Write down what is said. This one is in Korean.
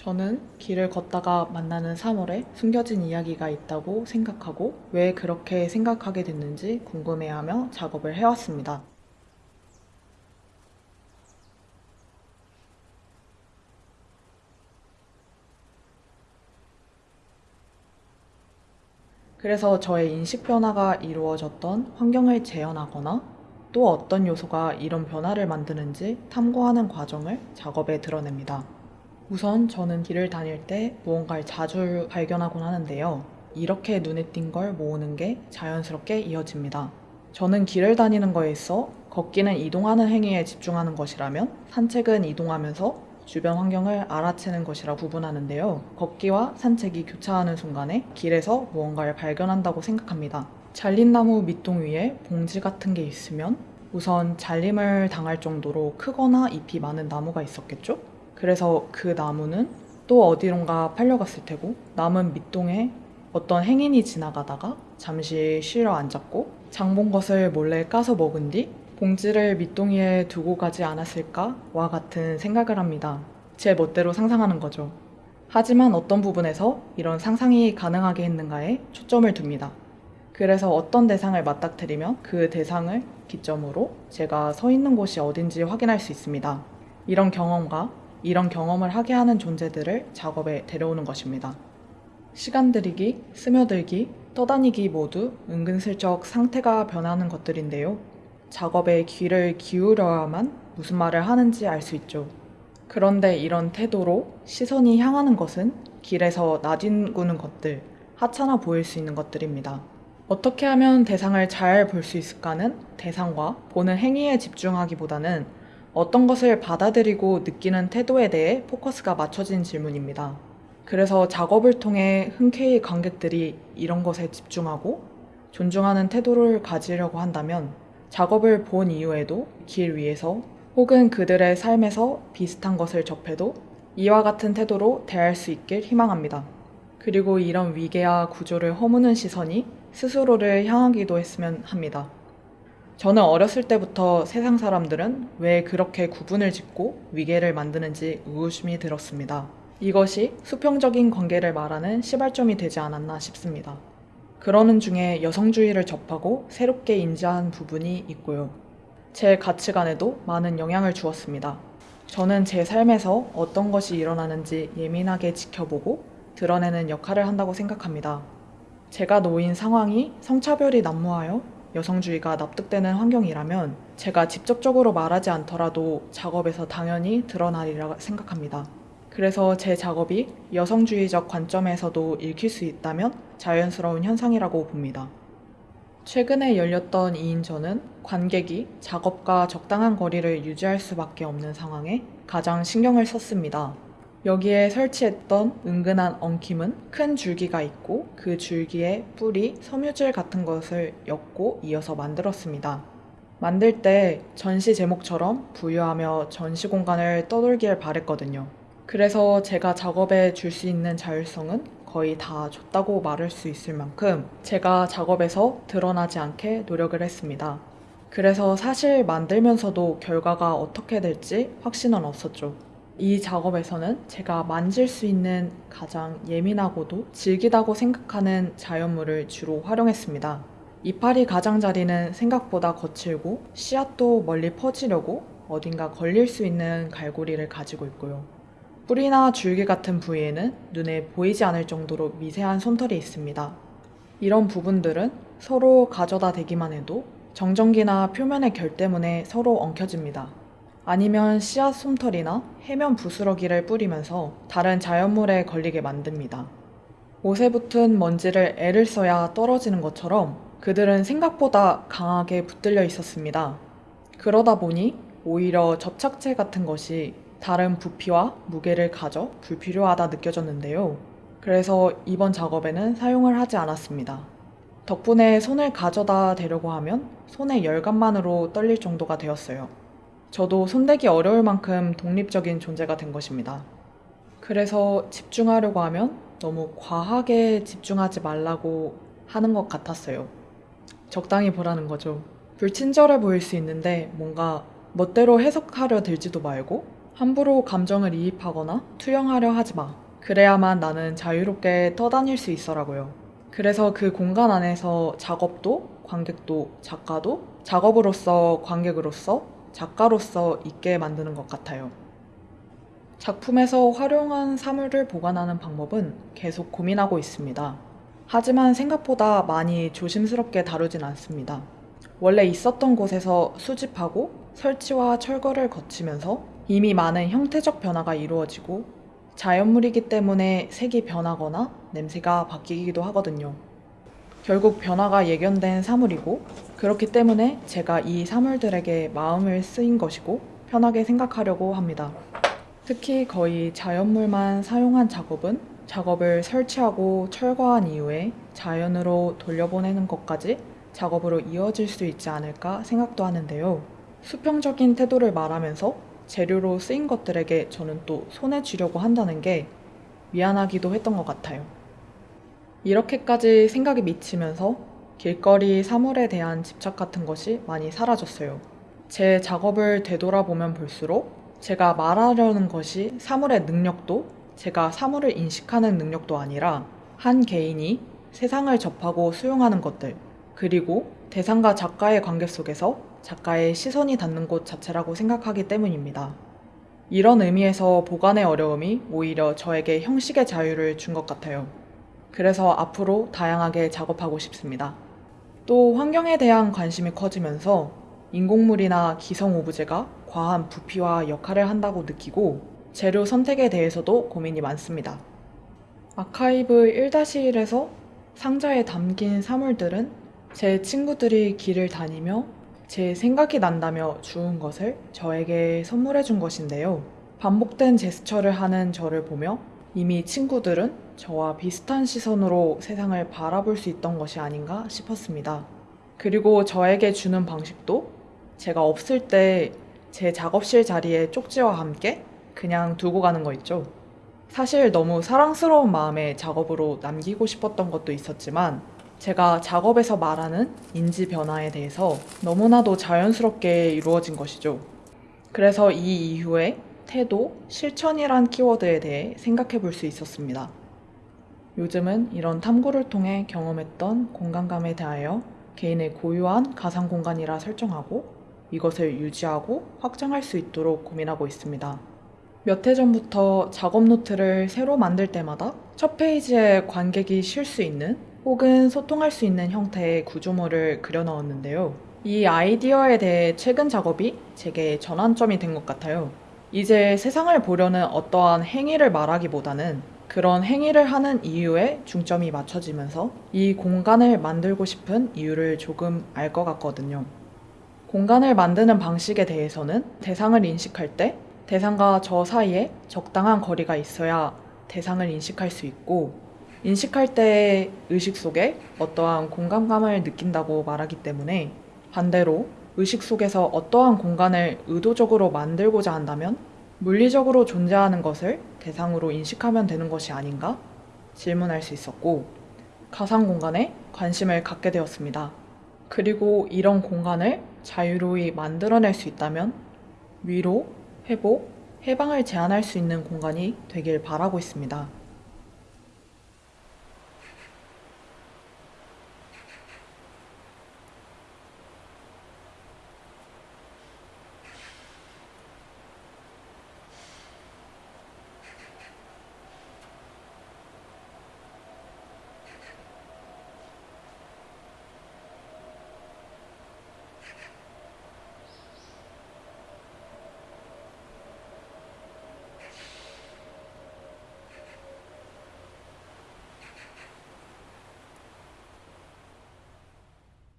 저는 길을 걷다가 만나는 3월에 숨겨진 이야기가 있다고 생각하고 왜 그렇게 생각하게 됐는지 궁금해하며 작업을 해왔습니다. 그래서 저의 인식 변화가 이루어졌던 환경을 재현하거나 또 어떤 요소가 이런 변화를 만드는지 탐구하는 과정을 작업에 드러냅니다. 우선 저는 길을 다닐 때 무언가를 자주 발견하곤 하는데요. 이렇게 눈에 띈 걸 모으는 게 자연스럽게 이어집니다. 저는 길을 다니는 거에 있어 걷기는 이동하는 행위에 집중하는 것이라면 산책은 이동하면서 주변 환경을 알아채는 것이라 구분하는데요. 걷기와 산책이 교차하는 순간에 길에서 무언가를 발견한다고 생각합니다. 잘린 나무 밑동 위에 봉지 같은 게 있으면 우선 잘림을 당할 정도로 크거나 잎이 많은 나무가 있었겠죠? 그래서 그 나무는 또 어디론가 팔려갔을 테고 남은 밑동에 어떤 행인이 지나가다가 잠시 쉬러 앉았고 장본 것을 몰래 까서 먹은 뒤 봉지를 밑동이에 두고 가지 않았을까와 같은 생각을 합니다. 제 멋대로 상상하는 거죠. 하지만 어떤 부분에서 이런 상상이 가능하게 했는가에 초점을 둡니다. 그래서 어떤 대상을 맞닥뜨리면 그 대상을 기점으로 제가 서 있는 곳이 어딘지 확인할 수 있습니다. 이런 경험과 이런 경험을 하게 하는 존재들을 작업에 데려오는 것입니다. 시간 들이기, 스며들기, 떠다니기 모두 은근슬쩍 상태가 변하는 것들인데요. 작업에 귀를 기울여야만 무슨 말을 하는지 알 수 있죠. 그런데 이런 태도로 시선이 향하는 것은 길에서 나뒹구는 것들, 하찮아 보일 수 있는 것들입니다. 어떻게 하면 대상을 잘 볼 수 있을까는 대상과 보는 행위에 집중하기보다는 어떤 것을 받아들이고 느끼는 태도에 대해 포커스가 맞춰진 질문입니다. 그래서 작업을 통해 흔쾌히 관객들이 이런 것에 집중하고 존중하는 태도를 가지려고 한다면 작업을 본 이후에도 길 위에서 혹은 그들의 삶에서 비슷한 것을 접해도 이와 같은 태도로 대할 수 있길 희망합니다. 그리고 이런 위계와 구조를 허무는 시선이 스스로를 향하기도 했으면 합니다. 저는 어렸을 때부터 세상 사람들은 왜 그렇게 구분을 짓고 위계를 만드는지 의구심이 들었습니다. 이것이 수평적인 관계를 말하는 시발점이 되지 않았나 싶습니다. 그러는 중에 여성주의를 접하고 새롭게 인지한 부분이 있고요. 제 가치관에도 많은 영향을 주었습니다. 저는 제 삶에서 어떤 것이 일어나는지 예민하게 지켜보고 드러내는 역할을 한다고 생각합니다. 제가 놓인 상황이 성차별이 난무하여 여성주의가 납득되는 환경이라면 제가 직접적으로 말하지 않더라도 작업에서 당연히 드러나리라 생각합니다. 그래서 제 작업이 여성주의적 관점에서도 읽힐 수 있다면 자연스러운 현상이라고 봅니다. 최근에 열렸던 2인전은 관객이 작업과 적당한 거리를 유지할 수밖에 없는 상황에 가장 신경을 썼습니다. 여기에 설치했던 은근한 엉킴은 큰 줄기가 있고 그 줄기에 뿌리, 섬유질 같은 것을 엮고 이어서 만들었습니다. 만들 때 전시 제목처럼 부유하며 전시 공간을 떠돌길 바랬거든요. 그래서 제가 작업에 줄 수 있는 자율성은 거의 다 줬다고 말할 수 있을 만큼 제가 작업에서 드러나지 않게 노력을 했습니다. 그래서 사실 만들면서도 결과가 어떻게 될지 확신은 없었죠. 이 작업에서는 제가 만질 수 있는 가장 예민하고도 질기다고 생각하는 자연물을 주로 활용했습니다. 이파리 가장자리는 생각보다 거칠고 씨앗도 멀리 퍼지려고 어딘가 걸릴 수 있는 갈고리를 가지고 있고요. 뿌리나 줄기 같은 부위에는 눈에 보이지 않을 정도로 미세한 솜털이 있습니다. 이런 부분들은 서로 가져다 대기만 해도 정전기나 표면의 결 때문에 서로 엉켜집니다. 아니면 씨앗 솜털이나 해면 부스러기를 뿌리면서 다른 자연물에 걸리게 만듭니다. 옷에 붙은 먼지를 애를 써야 떨어지는 것처럼 그들은 생각보다 강하게 붙들려 있었습니다. 그러다 보니 오히려 접착제 같은 것이 다른 부피와 무게를 가져 불필요하다 느껴졌는데요. 그래서 이번 작업에는 사용을 하지 않았습니다. 덕분에 손을 가져다 대려고 하면 손의 열감만으로 떨릴 정도가 되었어요. 저도 손대기 어려울 만큼 독립적인 존재가 된 것입니다. 그래서 집중하려고 하면 너무 과하게 집중하지 말라고 하는 것 같았어요. 적당히 보라는 거죠. 불친절해 보일 수 있는데 뭔가 멋대로 해석하려 들지도 말고 함부로 감정을 이입하거나 투영하려 하지 마. 그래야만 나는 자유롭게 떠다닐 수 있어라고요. 그래서 그 공간 안에서 작업도, 관객도, 작가도 작업으로서 관객으로서 작가로서 있게 만드는 것 같아요. 작품에서 활용한 사물을 보관하는 방법은 계속 고민하고 있습니다. 하지만 생각보다 많이 조심스럽게 다루진 않습니다. 원래 있었던 곳에서 수집하고 설치와 철거를 거치면서 이미 많은 형태적 변화가 이루어지고 자연물이기 때문에 색이 변하거나 냄새가 바뀌기도 하거든요. 결국 변화가 예견된 사물이고 그렇기 때문에 제가 이 사물들에게 마음을 쓰인 것이고 편하게 생각하려고 합니다. 특히 거의 자연물만 사용한 작업은 작업을 설치하고 철거한 이후에 자연으로 돌려보내는 것까지 작업으로 이어질 수 있지 않을까 생각도 하는데요. 수평적인 태도를 말하면서 재료로 쓰인 것들에게 저는 또 손에 쥐려고 한다는 게 미안하기도 했던 것 같아요. 이렇게까지 생각이 미치면서 길거리 사물에 대한 집착 같은 것이 많이 사라졌어요. 제 작업을 되돌아보면 볼수록 제가 말하려는 것이 사물의 능력도 제가 사물을 인식하는 능력도 아니라 한 개인이 세상을 접하고 수용하는 것들 그리고 대상과 작가의 관계 속에서 작가의 시선이 닿는 곳 자체라고 생각하기 때문입니다. 이런 의미에서 보관의 어려움이 오히려 저에게 형식의 자유를 준 것 같아요. 그래서 앞으로 다양하게 작업하고 싶습니다. 또 환경에 대한 관심이 커지면서 인공물이나 기성 오브제가 과한 부피와 역할을 한다고 느끼고 재료 선택에 대해서도 고민이 많습니다. 아카이브 1-1에서 상자에 담긴 사물들은 제 친구들이 길을 다니며 제 생각이 난다며 주운 것을 저에게 선물해 준 것인데요. 반복된 제스처를 하는 저를 보며 이미 친구들은 저와 비슷한 시선으로 세상을 바라볼 수 있던 것이 아닌가 싶었습니다. 그리고 저에게 주는 방식도 제가 없을 때 제 작업실 자리에 쪽지와 함께 그냥 두고 가는 거 있죠. 사실 너무 사랑스러운 마음에 작업으로 남기고 싶었던 것도 있었지만 제가 작업에서 말하는 인지 변화에 대해서 너무나도 자연스럽게 이루어진 것이죠. 그래서 이 이후에 태도, 실천이란 키워드에 대해 생각해 볼 수 있었습니다. 요즘은 이런 탐구를 통해 경험했던 공간감에 대하여 개인의 고유한 가상 공간이라 설정하고 이것을 유지하고 확장할 수 있도록 고민하고 있습니다. 몇 해 전부터 작업 노트를 새로 만들 때마다 첫 페이지에 관객이 쉴 수 있는 혹은 소통할 수 있는 형태의 구조물을 그려 넣었는데요. 이 아이디어에 대해 최근 작업이 제게 전환점이 된 것 같아요. 이제 세상을 보려는 어떠한 행위를 말하기보다는 그런 행위를 하는 이유에 중점이 맞춰지면서 이 공간을 만들고 싶은 이유를 조금 알 것 같거든요. 공간을 만드는 방식에 대해서는 대상을 인식할 때 대상과 저 사이에 적당한 거리가 있어야 대상을 인식할 수 있고 인식할 때 의식 속에 어떠한 공간감을 느낀다고 말하기 때문에 반대로 의식 속에서 어떠한 공간을 의도적으로 만들고자 한다면 물리적으로 존재하는 것을 대상으로 인식하면 되는 것이 아닌가 질문할 수 있었고 가상 공간에 관심을 갖게 되었습니다. 그리고 이런 공간을 자유로이 만들어낼 수 있다면 위로, 회복, 해방을 제한할 수 있는 공간이 되길 바라고 있습니다.